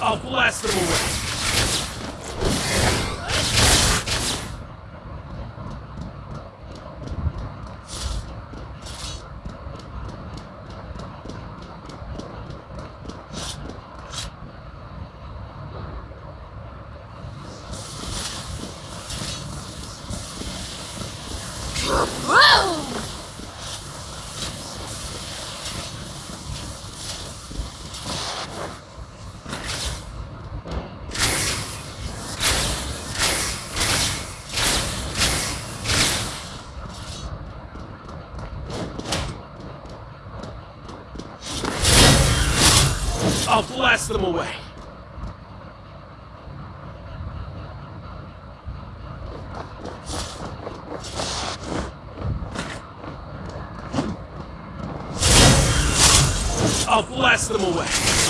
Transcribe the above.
I'll blast them away. Whoa! I'll blast them away. I'll blast them away.